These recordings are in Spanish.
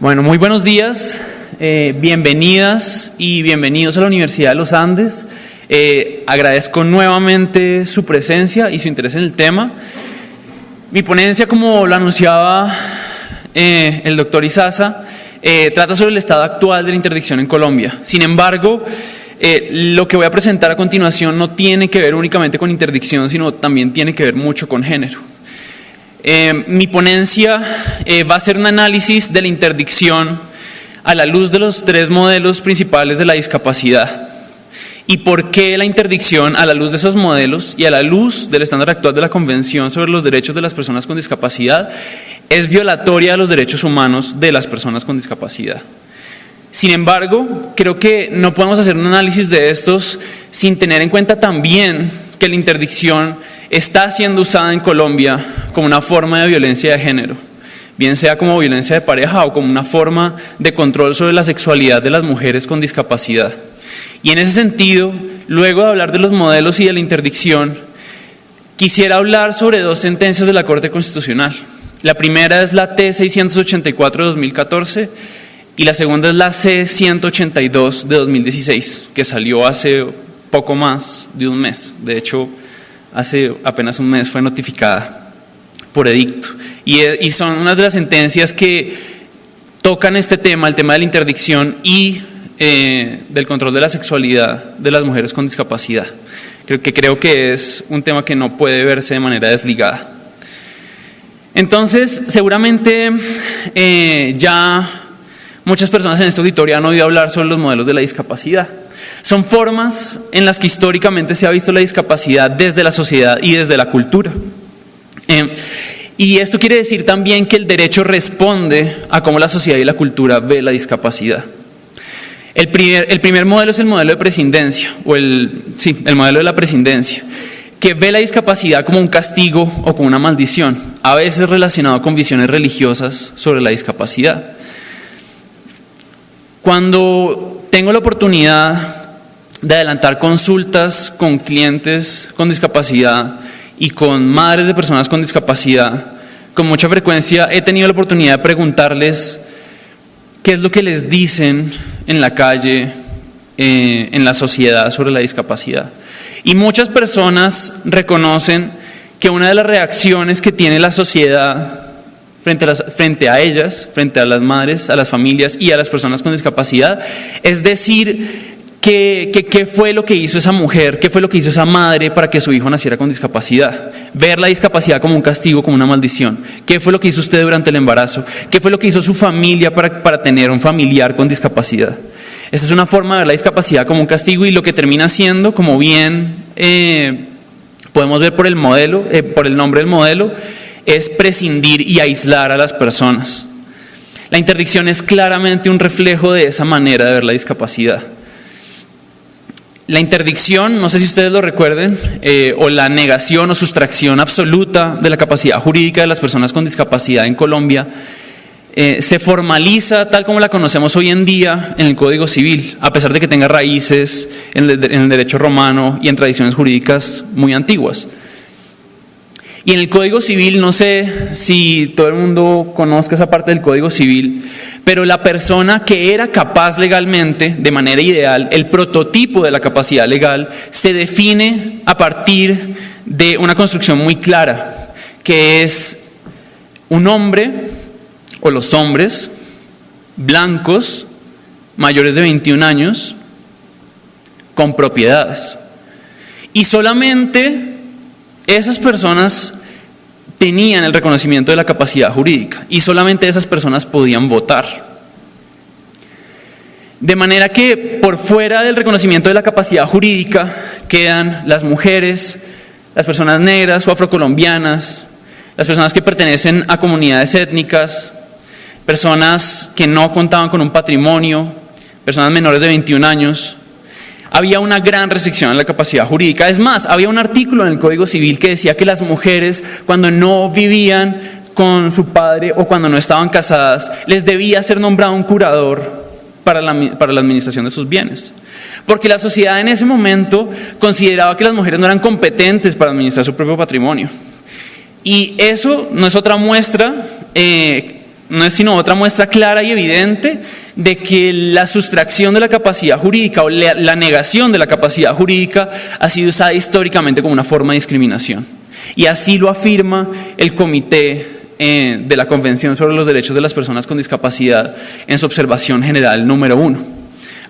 Bueno, muy buenos días, eh, bienvenidas y bienvenidos a la Universidad de los Andes. Eh, agradezco nuevamente su presencia y su interés en el tema. Mi ponencia, como lo anunciaba eh, el doctor Isaza, trata sobre el estado actual de la interdicción en Colombia. Sin embargo, lo que voy a presentar a continuación no tiene que ver únicamente con interdicción, sino también tiene que ver mucho con género. Eh, mi ponencia eh, va a ser un análisis de la interdicción a la luz de los tres modelos principales de la discapacidad y por qué la interdicción a la luz de esos modelos y a la luz del estándar actual de la Convención sobre los Derechos de las Personas con Discapacidad es violatoria de los derechos humanos de las personas con discapacidad. Sin embargo, creo que no podemos hacer un análisis de estos sin tener en cuenta también que la interdicción está siendo usada en Colombia como una forma de violencia de género, bien sea como violencia de pareja o como una forma de control sobre la sexualidad de las mujeres con discapacidad. Y en ese sentido, luego de hablar de los modelos y de la interdicción, quisiera hablar sobre dos sentencias de la Corte Constitucional. La primera es la T684 de 2014 y la segunda es la C182 de 2016, que salió hace poco más de un mes. De hecho, hace apenas un mes fue notificada por edicto. Y, son unas de las sentencias que tocan este tema, el tema de la interdicción y eh, del control de la sexualidad de las mujeres con discapacidad. Creo que creo que es un tema que no puede verse de manera desligada. Entonces, seguramente eh, ya muchas personas en este auditorio han oído hablar sobre los modelos de la discapacidad. Son formas en las que históricamente se ha visto la discapacidad desde la sociedad y desde la cultura. Eh, y esto quiere decir también que el derecho responde a cómo la sociedad y la cultura ve la discapacidad. El primer, el primer modelo es el modelo de prescindencia, o el, sí, el modelo de la prescindencia, que ve la discapacidad como un castigo o como una maldición, a veces relacionado con visiones religiosas sobre la discapacidad. Cuando tengo la oportunidad de adelantar consultas con clientes con discapacidad y con madres de personas con discapacidad, con mucha frecuencia he tenido la oportunidad de preguntarles qué es lo que les dicen en la calle, eh, en la sociedad sobre la discapacidad. Y muchas personas reconocen que una de las reacciones que tiene la sociedad frente a, las, frente a ellas, frente a las madres, a las familias y a las personas con discapacidad, es decir, ¿Qué, fue lo que hizo esa mujer? ¿Qué fue lo que hizo esa madre para que su hijo naciera con discapacidad? Ver la discapacidad como un castigo, como una maldición. ¿Qué fue lo que hizo usted durante el embarazo? ¿Qué fue lo que hizo su familia para, tener un familiar con discapacidad? Esta es una forma de ver la discapacidad como un castigo y lo que termina siendo, como bien eh, podemos ver por el modelo, eh, por el nombre del modelo, es prescindir y aislar a las personas. La interdicción es claramente un reflejo de esa manera de ver la discapacidad. La interdicción, no sé si ustedes lo recuerden, eh, o la negación o sustracción absoluta de la capacidad jurídica de las personas con discapacidad en Colombia, eh, se formaliza tal como la conocemos hoy en día en el Código Civil, a pesar de que tenga raíces en el derecho romano y en tradiciones jurídicas muy antiguas. Y en el Código Civil, no sé si todo el mundo conozca esa parte del Código Civil, pero la persona que era capaz legalmente, de manera ideal, el prototipo de la capacidad legal, se define a partir de una construcción muy clara, que es un hombre o los hombres blancos, mayores de 21 años, con propiedades. Y solamente esas personas tenían el reconocimiento de la capacidad jurídica y solamente esas personas podían votar. De manera que por fuera del reconocimiento de la capacidad jurídica quedan las mujeres, las personas negras o afrocolombianas, las personas que pertenecen a comunidades étnicas, personas que no contaban con un patrimonio, personas menores de 21 años, había una gran restricción en la capacidad jurídica. Es más, había un artículo en el Código Civil que decía que las mujeres, cuando no vivían con su padre o cuando no estaban casadas, les debía ser nombrado un curador para la, administración de sus bienes. Porque la sociedad en ese momento consideraba que las mujeres no eran competentes para administrar su propio patrimonio. Y eso no es otra muestra eh, no es sino otra muestra clara y evidente de que la sustracción de la capacidad jurídica o la, negación de la capacidad jurídica ha sido usada históricamente como una forma de discriminación. Y así lo afirma el Comité eh, de la Convención sobre los Derechos de las Personas con Discapacidad en su observación general número uno,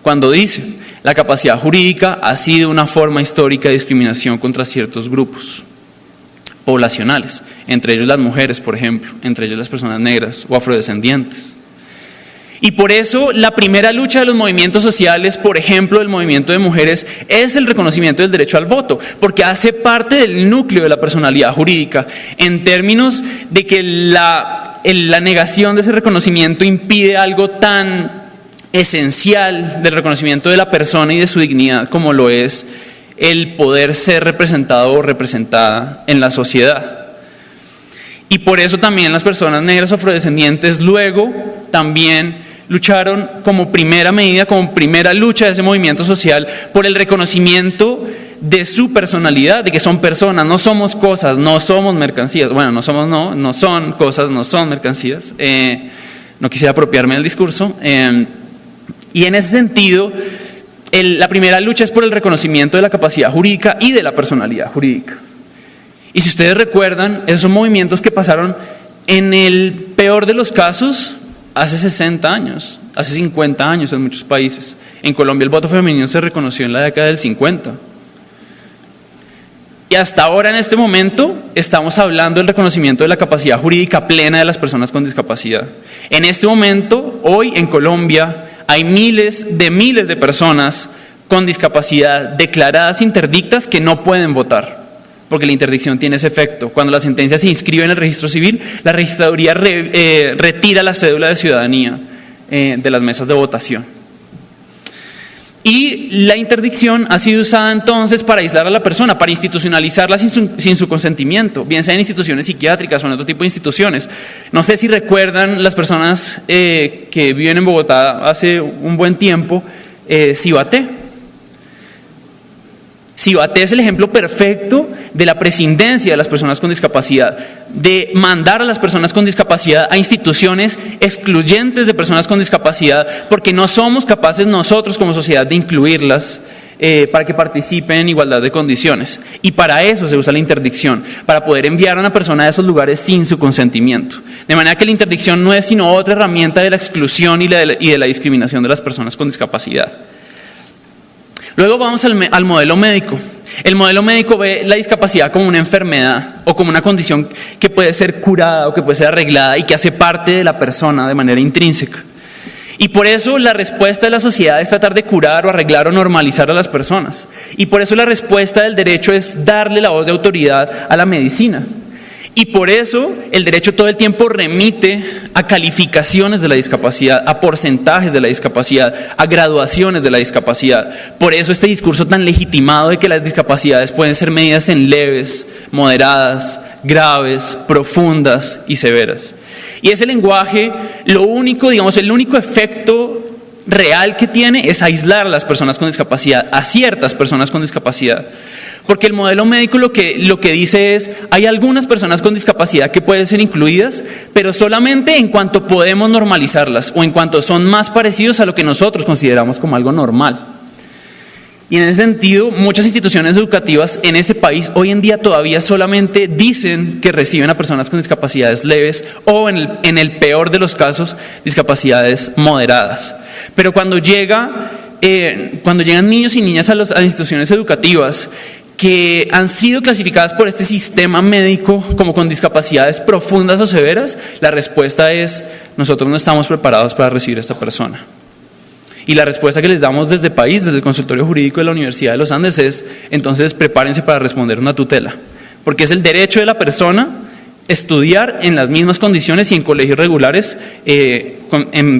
cuando dice, la capacidad jurídica ha sido una forma histórica de discriminación contra ciertos grupos poblacionales, entre ellos las mujeres, por ejemplo, entre ellos las personas negras o afrodescendientes. Y por eso la primera lucha de los movimientos sociales, por ejemplo, el movimiento de mujeres, es el reconocimiento del derecho al voto, porque hace parte del núcleo de la personalidad jurídica, en términos de que la, la negación de ese reconocimiento impide algo tan esencial del reconocimiento de la persona y de su dignidad como lo es el poder ser representado o representada en la sociedad. Y por eso también las personas negras afrodescendientes luego también lucharon como primera medida, como primera lucha de ese movimiento social por el reconocimiento de su personalidad, de que son personas, no somos cosas, no somos mercancías. Bueno, no somos, no, no son cosas, no son mercancías. Eh, no quisiera apropiarme del discurso. Eh, y en ese sentido, la primera lucha es por el reconocimiento de la capacidad jurídica y de la personalidad jurídica. Y si ustedes recuerdan, esos son movimientos que pasaron en el peor de los casos hace 60 años, hace 50 años en muchos países. En Colombia el voto femenino se reconoció en la década del 50. Y hasta ahora, en este momento, estamos hablando del reconocimiento de la capacidad jurídica plena de las personas con discapacidad. En este momento, hoy en Colombia, hay miles de miles de personas con discapacidad declaradas interdictas que no pueden votar, porque la interdicción tiene ese efecto. Cuando la sentencia se inscribe en el registro civil, la registraduría eh, retira la cédula de ciudadanía eh, de las mesas de votación. Y la interdicción ha sido usada entonces para aislar a la persona, para institucionalizarla sin su, consentimiento, bien sea en instituciones psiquiátricas o en otro tipo de instituciones. No sé si recuerdan las personas eh, que viven en Bogotá hace un buen tiempo, eh, Cibate. Cibate es el ejemplo perfecto de la prescindencia de las personas con discapacidad, de mandar a las personas con discapacidad a instituciones excluyentes de personas con discapacidad, porque no somos capaces nosotros como sociedad de incluirlas eh, para que participen en igualdad de condiciones. Y para eso se usa la interdicción, para poder enviar a una persona a esos lugares sin su consentimiento. De manera que la interdicción no es sino otra herramienta de la exclusión y, de la discriminación de las personas con discapacidad. Luego vamos al, modelo médico. El modelo médico ve la discapacidad como una enfermedad o como una condición que puede ser curada o que puede ser arreglada y que hace parte de la persona de manera intrínseca. Y por eso la respuesta de la sociedad es tratar de curar o arreglar o normalizar a las personas. Y por eso la respuesta del derecho es darle la voz de autoridad a la medicina. Y por eso el derecho todo el tiempo remite a calificaciones de la discapacidad, a porcentajes de la discapacidad, a graduaciones de la discapacidad. Por eso este discurso tan legitimado de que las discapacidades pueden ser medidas en leves, moderadas, graves, profundas y severas. Y ese lenguaje, lo único, digamos, el único efecto real que tiene es aislar a las personas con discapacidad, a ciertas personas con discapacidad. Porque el modelo médico lo que, lo que dice es, hay algunas personas con discapacidad que pueden ser incluidas, pero solamente en cuanto podemos normalizarlas o en cuanto son más parecidos a lo que nosotros consideramos como algo normal. Y en ese sentido, muchas instituciones educativas en este país hoy en día todavía solamente dicen que reciben a personas con discapacidades leves o en el, en el peor de los casos, discapacidades moderadas. Pero cuando llega eh, cuando llegan niños y niñas a, las instituciones educativas que han sido clasificadas por este sistema médico como con discapacidades profundas o severas, la respuesta es, nosotros no estamos preparados para recibir a esta persona. Y la respuesta que les damos desde país, desde el consultorio jurídico de la Universidad de los Andes es, entonces prepárense para responder una tutela, porque es el derecho de la persona estudiar en las mismas condiciones y en colegios regulares, eh,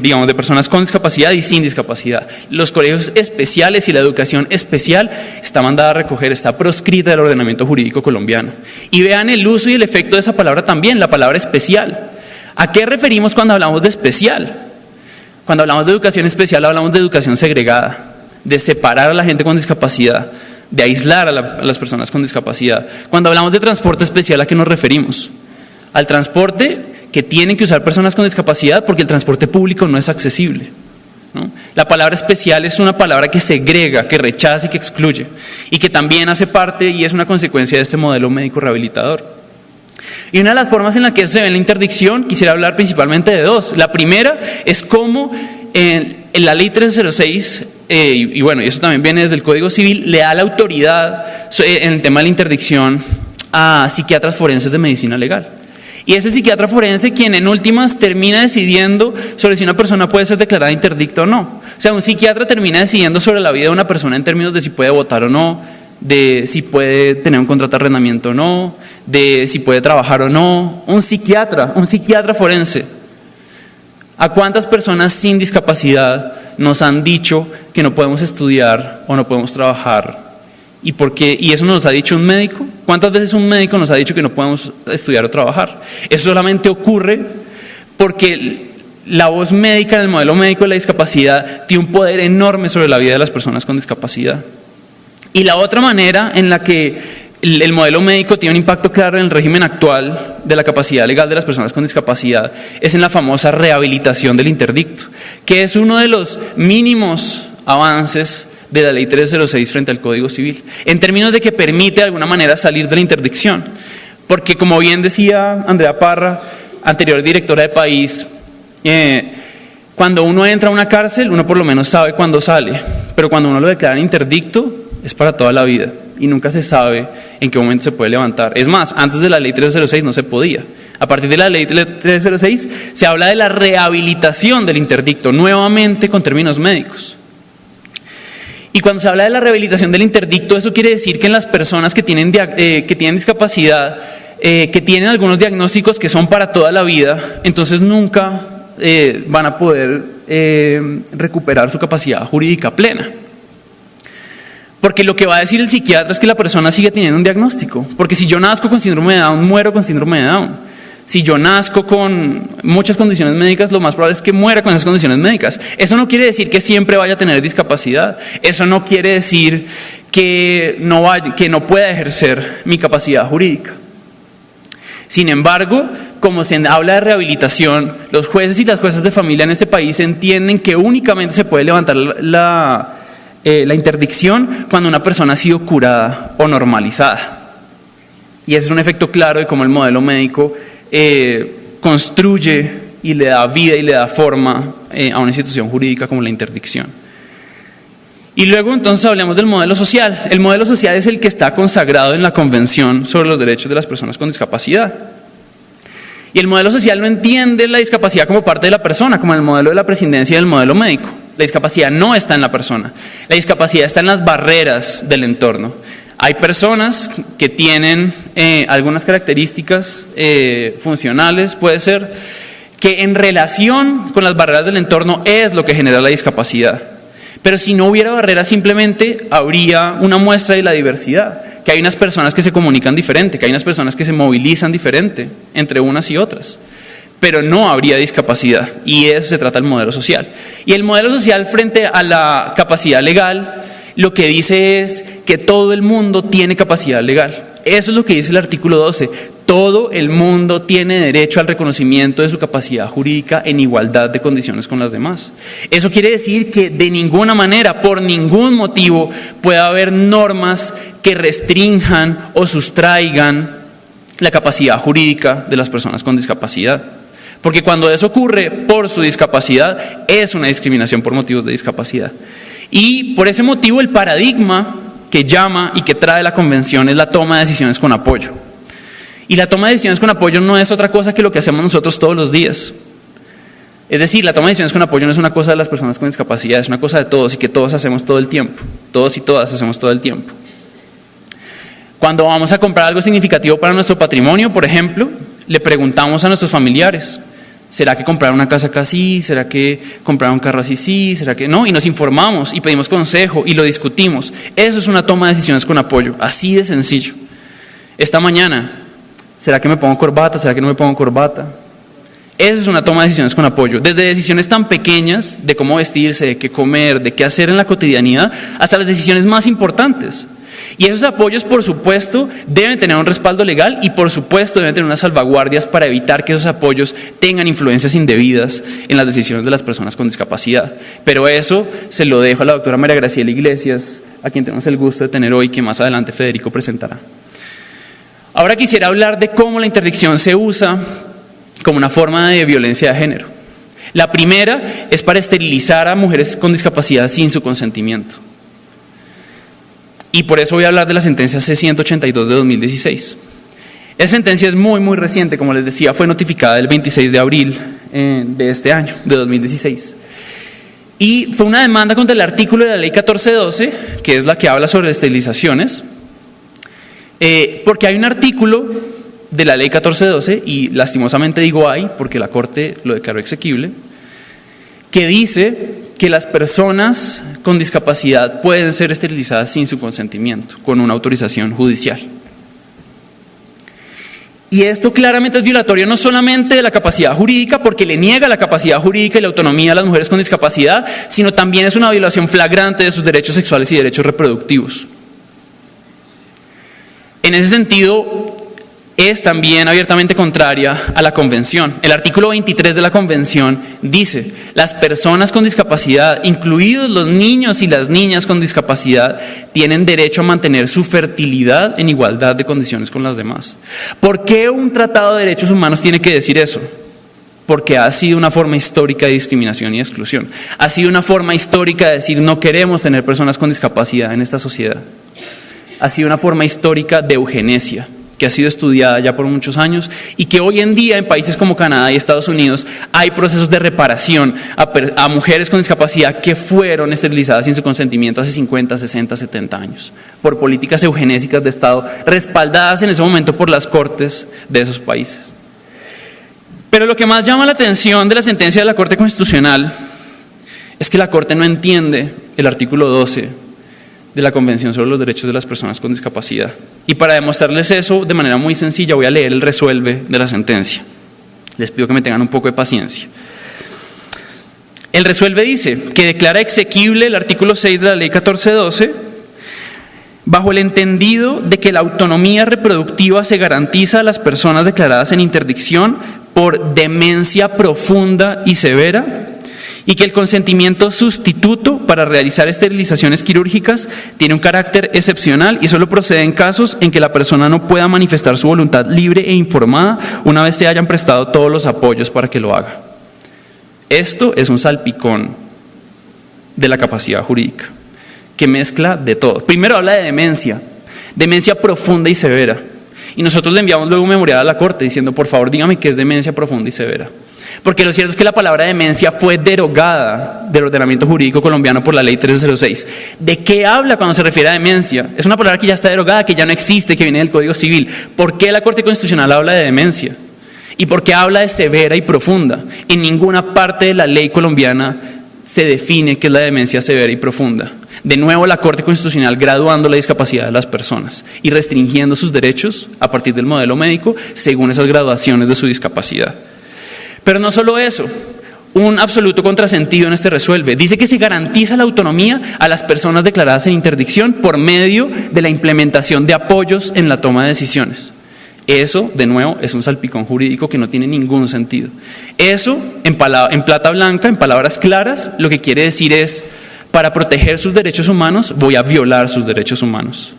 digamos, de personas con discapacidad y sin discapacidad. Los colegios especiales y la educación especial está mandada a recoger, está proscrita del ordenamiento jurídico colombiano. Y vean el uso y el efecto de esa palabra también, la palabra especial. ¿A qué referimos cuando hablamos de especial? Cuando hablamos de educación especial hablamos de educación segregada, de separar a la gente con discapacidad, de aislar a las personas con discapacidad. Cuando hablamos de transporte especial, ¿a qué nos referimos? Al transporte que tienen que usar personas con discapacidad porque el transporte público no es accesible. La palabra especial es una palabra que segrega, que rechaza y que excluye, y que también hace parte y es una consecuencia de este modelo médico rehabilitador. Y una de las formas en la que se ve la interdicción, quisiera hablar principalmente de dos. La primera es cómo en, la ley 306, eh, y, bueno, y eso también viene desde el Código Civil, le da la autoridad en el tema de la interdicción a psiquiatras forenses de medicina legal. Y es el psiquiatra forense quien en últimas termina decidiendo sobre si una persona puede ser declarada interdicta o no. O sea, un psiquiatra termina decidiendo sobre la vida de una persona en términos de si puede votar o no, de si puede tener un contrato de arrendamiento o no, de si puede trabajar o no. Un psiquiatra, un psiquiatra forense. ¿A cuántas personas sin discapacidad nos han dicho que no podemos estudiar o no podemos trabajar? ¿Y, por qué? ¿Y eso nos ha dicho un médico? ¿Cuántas veces un médico nos ha dicho que no podemos estudiar o trabajar? Eso solamente ocurre porque la voz médica en el modelo médico de la discapacidad tiene un poder enorme sobre la vida de las personas con discapacidad. Y la otra manera en la que el, modelo médico tiene un impacto claro en el régimen actual de la capacidad legal de las personas con discapacidad es en la famosa rehabilitación del interdicto, que es uno de los mínimos avances de la ley 306 frente al Código Civil, en términos de que permite de alguna manera salir de la interdicción. Porque como bien decía Andrea Parra, anterior directora de país, eh, cuando uno entra a una cárcel, uno por lo menos sabe cuándo sale, pero cuando uno lo declara interdicto, es para toda la vida y nunca se sabe en qué momento se puede levantar. Es más, antes de la ley 306 no se podía. A partir de la ley 306 se habla de la rehabilitación del interdicto, nuevamente con términos médicos. Y cuando se habla de la rehabilitación del interdicto, eso quiere decir que en las personas que tienen, eh, que tienen discapacidad, eh, que tienen algunos diagnósticos que son para toda la vida, entonces nunca eh, van a poder recuperar su capacidad jurídica plena. Porque lo que va a decir el psiquiatra es que la persona sigue teniendo un diagnóstico. Porque si yo nazco con síndrome de Down, muero con síndrome de Down. Si yo nazco con muchas condiciones médicas, lo más probable es que muera con esas condiciones médicas. Eso no quiere decir que siempre vaya a tener discapacidad. Eso no quiere decir que no, vaya, que no pueda ejercer mi capacidad jurídica. Sin embargo, como se habla de rehabilitación, los jueces y las jueces de familia en este país entienden que únicamente se puede levantar la, eh, la interdicción cuando una persona ha sido curada o normalizada. Y ese es un efecto claro de cómo el modelo médico eh, construye y le da vida y le da forma eh, a una institución jurídica como la interdicción. Y luego entonces hablemos del modelo social. El modelo social es el que está consagrado en la Convención sobre los Derechos de las Personas con Discapacidad. Y el modelo social no entiende la discapacidad como parte de la persona, como el modelo de la presidencia y el modelo médico. La discapacidad no está en la persona, la discapacidad está en las barreras del entorno. Hay personas que tienen eh, algunas características eh, funcionales, puede ser, que en relación con las barreras del entorno es lo que genera la discapacidad. Pero si no hubiera barreras, simplemente habría una muestra de la diversidad, que hay unas personas que se comunican diferente, que hay unas personas que se movilizan diferente entre unas y otras pero no habría discapacidad. Y eso se trata del modelo social. Y el modelo social frente a la capacidad legal, lo que dice es que todo el mundo tiene capacidad legal. Eso es lo que dice el artículo 12. Todo el mundo tiene derecho al reconocimiento de su capacidad jurídica en igualdad de condiciones con las demás. Eso quiere decir que de ninguna manera, por ningún motivo, puede haber normas que restrinjan o sustraigan la capacidad jurídica de las personas con discapacidad. Porque cuando eso ocurre por su discapacidad, es una discriminación por motivos de discapacidad. Y por ese motivo el paradigma que llama y que trae la convención es la toma de decisiones con apoyo. Y la toma de decisiones con apoyo no es otra cosa que lo que hacemos nosotros todos los días. Es decir, la toma de decisiones con apoyo no es una cosa de las personas con discapacidad, es una cosa de todos y que todos hacemos todo el tiempo. Todos y todas hacemos todo el tiempo. Cuando vamos a comprar algo significativo para nuestro patrimonio, por ejemplo, le preguntamos a nuestros familiares, ¿Será que comprar una casa acá sí? ¿Será que comprar un carro así sí? ¿Será que no? Y nos informamos y pedimos consejo y lo discutimos. Eso es una toma de decisiones con apoyo, así de sencillo. Esta mañana, ¿será que me pongo corbata? ¿Será que no me pongo corbata? Esa es una toma de decisiones con apoyo, desde decisiones tan pequeñas de cómo vestirse, de qué comer, de qué hacer en la cotidianidad, hasta las decisiones más importantes. Y esos apoyos, por supuesto, deben tener un respaldo legal y, por supuesto, deben tener unas salvaguardias para evitar que esos apoyos tengan influencias indebidas en las decisiones de las personas con discapacidad. Pero eso se lo dejo a la doctora María Graciela Iglesias, a quien tenemos el gusto de tener hoy, que más adelante Federico presentará. Ahora quisiera hablar de cómo la interdicción se usa como una forma de violencia de género. La primera es para esterilizar a mujeres con discapacidad sin su consentimiento. Y por eso voy a hablar de la sentencia C-182 de 2016. Esa sentencia es muy, muy reciente, como les decía, fue notificada el 26 de abril eh, de este año, de 2016. Y fue una demanda contra el artículo de la ley 1412, que es la que habla sobre esterilizaciones, eh, porque hay un artículo de la ley 1412, y lastimosamente digo hay, porque la Corte lo declaró exequible, que dice que las personas con discapacidad pueden ser esterilizadas sin su consentimiento, con una autorización judicial. Y esto claramente es violatorio no solamente de la capacidad jurídica, porque le niega la capacidad jurídica y la autonomía a las mujeres con discapacidad, sino también es una violación flagrante de sus derechos sexuales y derechos reproductivos. En ese sentido, es también abiertamente contraria a la Convención. El artículo 23 de la Convención dice, las personas con discapacidad, incluidos los niños y las niñas con discapacidad, tienen derecho a mantener su fertilidad en igualdad de condiciones con las demás. ¿Por qué un tratado de derechos humanos tiene que decir eso? Porque ha sido una forma histórica de discriminación y exclusión. Ha sido una forma histórica de decir no queremos tener personas con discapacidad en esta sociedad. Ha sido una forma histórica de eugenesia que ha sido estudiada ya por muchos años y que hoy en día en países como Canadá y Estados Unidos hay procesos de reparación a, mujeres con discapacidad que fueron esterilizadas sin su consentimiento hace 50, 60, 70 años por políticas eugenésicas de Estado respaldadas en ese momento por las cortes de esos países. Pero lo que más llama la atención de la sentencia de la Corte Constitucional es que la Corte no entiende el artículo 12 de la Convención sobre los Derechos de las Personas con Discapacidad. Y para demostrarles eso de manera muy sencilla voy a leer el resuelve de la sentencia. Les pido que me tengan un poco de paciencia. El resuelve dice que declara exequible el artículo 6 de la ley 1412 bajo el entendido de que la autonomía reproductiva se garantiza a las personas declaradas en interdicción por demencia profunda y severa y que el consentimiento sustituto para realizar esterilizaciones quirúrgicas tiene un carácter excepcional y solo procede en casos en que la persona no pueda manifestar su voluntad libre e informada una vez se hayan prestado todos los apoyos para que lo haga. Esto es un salpicón de la capacidad jurídica, que mezcla de todo. Primero habla de demencia, demencia profunda y severa. Y nosotros le enviamos luego un memorial a la Corte diciendo, por favor, dígame qué es demencia profunda y severa. Porque lo cierto es que la palabra demencia fue derogada del ordenamiento jurídico colombiano por la ley 1306. ¿De qué habla cuando se refiere a demencia? Es una palabra que ya está derogada, que ya no existe, que viene del Código Civil. ¿Por qué la Corte Constitucional habla de demencia? ¿Y por qué habla de severa y profunda? En ninguna parte de la ley colombiana se define qué es la demencia severa y profunda. De nuevo, la Corte Constitucional graduando la discapacidad de las personas y restringiendo sus derechos a partir del modelo médico según esas graduaciones de su discapacidad. Pero no solo eso, un absoluto contrasentido en este resuelve. Dice que se garantiza la autonomía a las personas declaradas en interdicción por medio de la implementación de apoyos en la toma de decisiones. Eso, de nuevo, es un salpicón jurídico que no tiene ningún sentido. Eso, en, en plata blanca, en palabras claras, lo que quiere decir es, para proteger sus derechos humanos, voy a violar sus derechos humanos.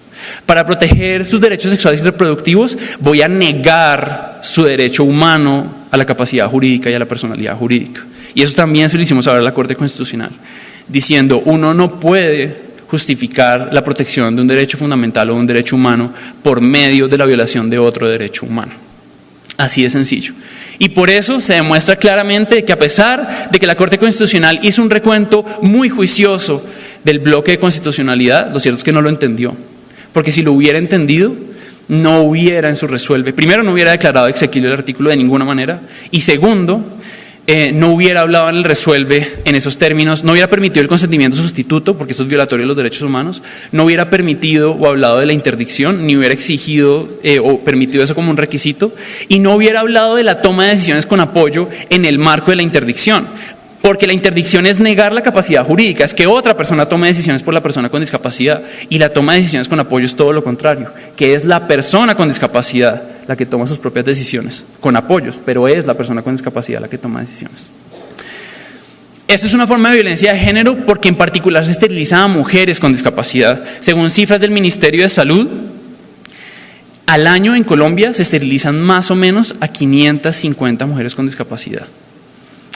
Para proteger sus derechos sexuales y reproductivos, voy a negar su derecho humano a la capacidad jurídica y a la personalidad jurídica. Y eso también se lo hicimos saber a la Corte Constitucional, diciendo, uno no puede justificar la protección de un derecho fundamental o un derecho humano por medio de la violación de otro derecho humano. Así de sencillo. Y por eso se demuestra claramente que a pesar de que la Corte Constitucional hizo un recuento muy juicioso del bloque de constitucionalidad, lo cierto es que no lo entendió. Porque si lo hubiera entendido, no hubiera en su resuelve, primero no hubiera declarado exequible el artículo de ninguna manera, y segundo, eh, no hubiera hablado en el resuelve en esos términos, no hubiera permitido el consentimiento sustituto, porque eso es violatorio de los derechos humanos, no hubiera permitido o hablado de la interdicción, ni hubiera exigido eh, o permitido eso como un requisito, y no hubiera hablado de la toma de decisiones con apoyo en el marco de la interdicción, Porque la interdicción es negar la capacidad jurídica, es que otra persona tome decisiones por la persona con discapacidad. Y la toma de decisiones con apoyo es todo lo contrario, que es la persona con discapacidad la que toma sus propias decisiones, con apoyos, pero es la persona con discapacidad la que toma decisiones. Esto es una forma de violencia de género porque en particular se esteriliza a mujeres con discapacidad. Según cifras del Ministerio de Salud, al año en Colombia se esterilizan más o menos a 550 mujeres con discapacidad,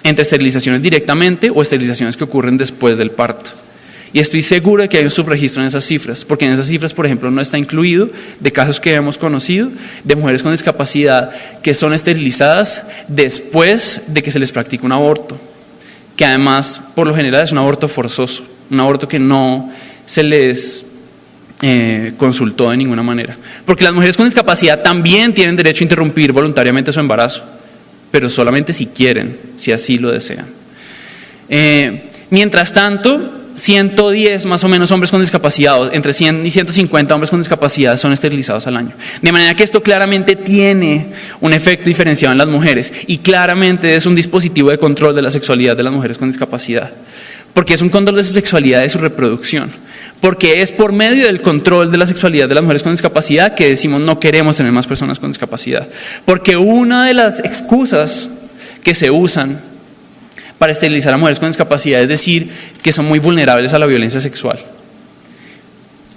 entre esterilizaciones directamente o esterilizaciones que ocurren después del parto. Y estoy seguro de que hay un subregistro en esas cifras, porque en esas cifras, por ejemplo, no está incluido de casos que hemos conocido de mujeres con discapacidad que son esterilizadas después de que se les practica un aborto que además por lo general es un aborto forzoso, un aborto que no se les eh, consultó de ninguna manera. Porque las mujeres con discapacidad también tienen derecho a interrumpir voluntariamente su embarazo, pero solamente si quieren, si así lo desean. Eh, mientras tanto, 110 más o menos hombres con discapacidad, entre 100 y 150 hombres con discapacidad son esterilizados al año. De manera que esto claramente tiene un efecto diferenciado en las mujeres y claramente es un dispositivo de control de la sexualidad de las mujeres con discapacidad. Porque es un control de su sexualidad y de su reproducción. Porque es por medio del control de la sexualidad de las mujeres con discapacidad que decimos no queremos tener más personas con discapacidad. Porque una de las excusas que se usan para esterilizar a mujeres con discapacidad, es decir, que son muy vulnerables a la violencia sexual.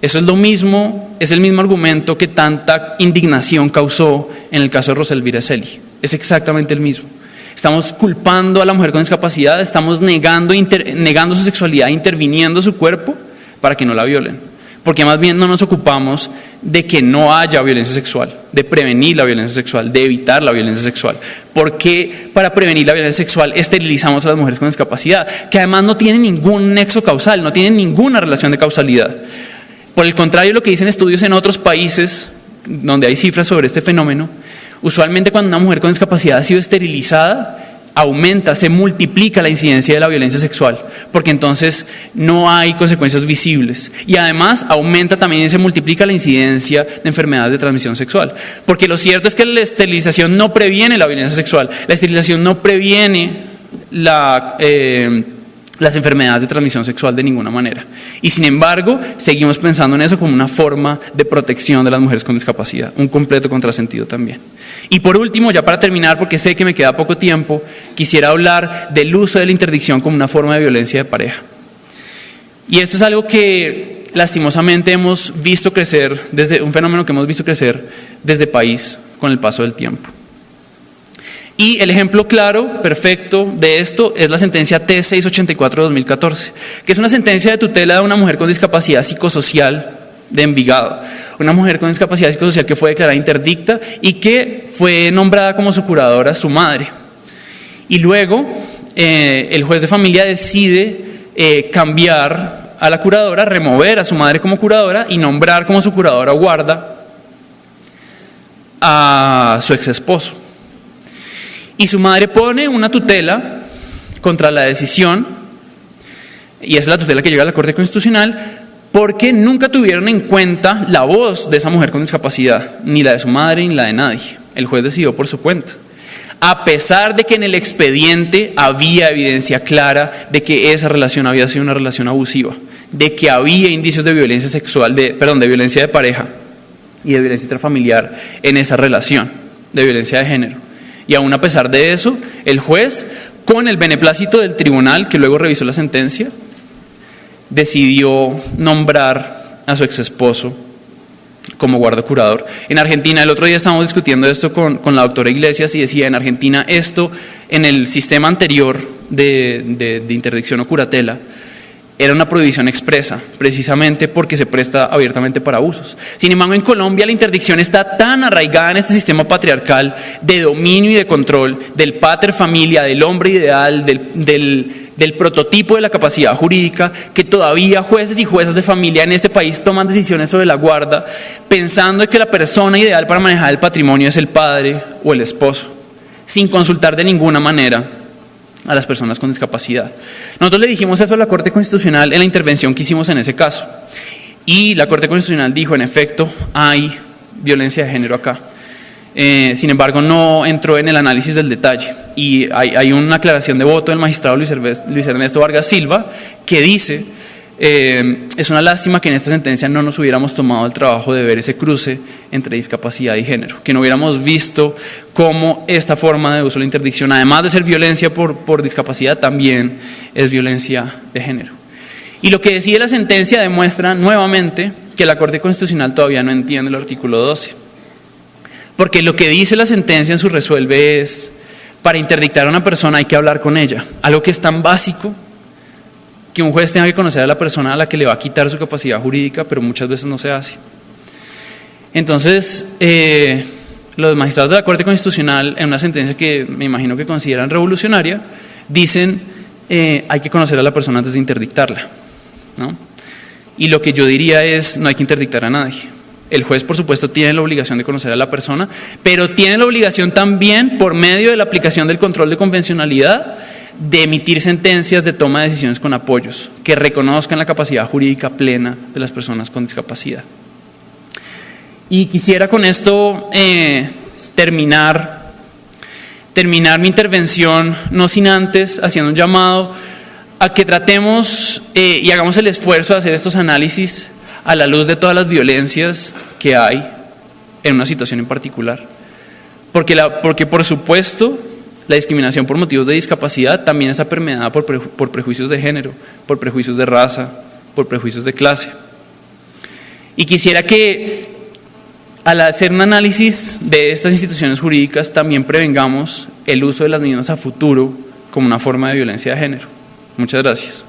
Eso es lo mismo, es el mismo argumento que tanta indignación causó en el caso de Roselvira Celi. Es exactamente el mismo. Estamos culpando a la mujer con discapacidad, estamos negando, negando su sexualidad, interviniendo su cuerpo para que no la violen porque más bien no nos ocupamos de que no haya violencia sexual, de prevenir la violencia sexual, de evitar la violencia sexual. Porque para prevenir la violencia sexual esterilizamos a las mujeres con discapacidad, que además no tienen ningún nexo causal, no tienen ninguna relación de causalidad. Por el contrario, lo que dicen estudios en otros países, donde hay cifras sobre este fenómeno, usualmente cuando una mujer con discapacidad ha sido esterilizada, aumenta, se multiplica la incidencia de la violencia sexual, porque entonces no hay consecuencias visibles. Y además aumenta también y se multiplica la incidencia de enfermedades de transmisión sexual. Porque lo cierto es que la esterilización no previene la violencia sexual, la esterilización no previene la... Eh, las enfermedades de transmisión sexual de ninguna manera. Y sin embargo, seguimos pensando en eso como una forma de protección de las mujeres con discapacidad, un completo contrasentido también. Y por último, ya para terminar, porque sé que me queda poco tiempo, quisiera hablar del uso de la interdicción como una forma de violencia de pareja. Y esto es algo que lastimosamente hemos visto crecer, desde un fenómeno que hemos visto crecer desde país con el paso del tiempo. Y el ejemplo claro, perfecto de esto es la sentencia T684-2014, que es una sentencia de tutela de una mujer con discapacidad psicosocial de Envigado. Una mujer con discapacidad psicosocial que fue declarada interdicta y que fue nombrada como su curadora su madre. Y luego eh, el juez de familia decide eh, cambiar a la curadora, remover a su madre como curadora y nombrar como su curadora guarda a su ex esposo. Y su madre pone una tutela contra la decisión, y es la tutela que llega a la Corte Constitucional, porque nunca tuvieron en cuenta la voz de esa mujer con discapacidad, ni la de su madre ni la de nadie. El juez decidió por su cuenta. A pesar de que en el expediente había evidencia clara de que esa relación había sido una relación abusiva, de que había indicios de violencia sexual, de, perdón, de violencia de pareja y de violencia intrafamiliar en esa relación, de violencia de género. Y aún a pesar de eso, el juez, con el beneplácito del tribunal que luego revisó la sentencia, decidió nombrar a su ex esposo como guarda curador. En Argentina, el otro día estábamos discutiendo esto con, la doctora Iglesias y decía, en Argentina esto, en el sistema anterior de interdicción o curatela, era una prohibición expresa, precisamente porque se presta abiertamente para abusos. Sin embargo, en Colombia la interdicción está tan arraigada en este sistema patriarcal de dominio y de control del pater familia, del hombre ideal, del, del prototipo de la capacidad jurídica, que todavía jueces y juezas de familia en este país toman decisiones sobre la guarda, pensando que la persona ideal para manejar el patrimonio es el padre o el esposo, sin consultar de ninguna manera a las personas con discapacidad. Nosotros le dijimos eso a la Corte Constitucional en la intervención que hicimos en ese caso. Y la Corte Constitucional dijo, en efecto, hay violencia de género acá. Eh, sin embargo, no entró en el análisis del detalle. y hay, una aclaración de voto del magistrado Luis Ernesto Vargas Silva que dice, eh, es una lástima que en esta sentencia no nos hubiéramos tomado el trabajo de ver ese cruce entre discapacidad y género, que no hubiéramos visto cómo esta forma de uso de la interdicción, además de ser violencia por, por discapacidad, también es violencia de género. Y lo que decide la sentencia demuestra nuevamente que la Corte Constitucional todavía no entiende el artículo 12. Porque lo que dice la sentencia en su resuelve es, para interdictar a una persona hay que hablar con ella. Algo que es tan básico que un juez tenga que conocer a la persona a la que le va a quitar su capacidad jurídica, pero muchas veces no se hace. Entonces, eh, los magistrados de la Corte Constitucional, en una sentencia que me imagino que consideran revolucionaria, dicen eh, hay que conocer a la persona antes de interdictarla. ¿no? Y lo que yo diría es, no hay que interdictar a nadie. El juez, por supuesto, tiene la obligación de conocer a la persona, pero tiene la obligación también, por medio de la aplicación del control de convencionalidad, de emitir sentencias de toma de decisiones con apoyos que reconozcan la capacidad jurídica plena de las personas con discapacidad. Y quisiera con esto eh, terminar, terminar mi intervención, no sin antes haciendo un llamado a que tratemos eh, y hagamos el esfuerzo de hacer estos análisis a la luz de todas las violencias que hay en una situación en particular. Porque, porque por supuesto, la discriminación por motivos de discapacidad también está permeada por, por prejuicios de género, por prejuicios de raza, por prejuicios de clase. Y quisiera que al hacer un análisis de estas instituciones jurídicas también prevengamos el uso de las niñas a futuro como una forma de violencia de género. Muchas gracias.